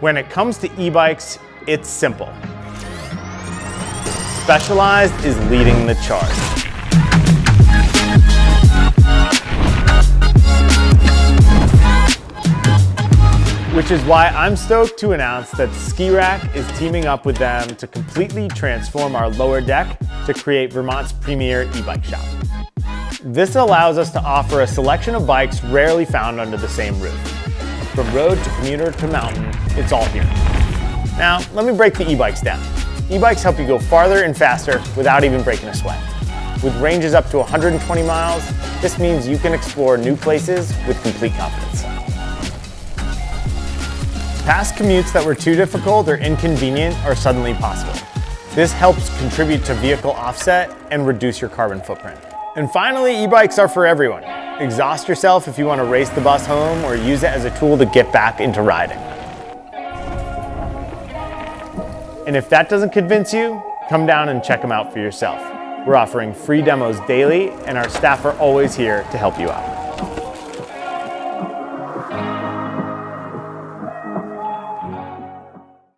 When it comes to e-bikes, it's simple. Specialized is leading the charge. Which is why I'm stoked to announce that Skirack is teaming up with them to completely transform our lower deck to create Vermont's premier e-bike shop. This allows us to offer a selection of bikes rarely found under the same roof. From road to commuter to mountain, it's all here. Now, let me break the e-bikes down. E-bikes help you go farther and faster without even breaking a sweat. With ranges up to 120 miles, this means you can explore new places with complete confidence. Past commutes that were too difficult or inconvenient are suddenly possible. This helps contribute to vehicle offset and reduce your carbon footprint. And finally, e-bikes are for everyone. Exhaust yourself if you want to race the bus home or use it as a tool to get back into riding. And if that doesn't convince you, come down and check them out for yourself. We're offering free demos daily and our staff are always here to help you out.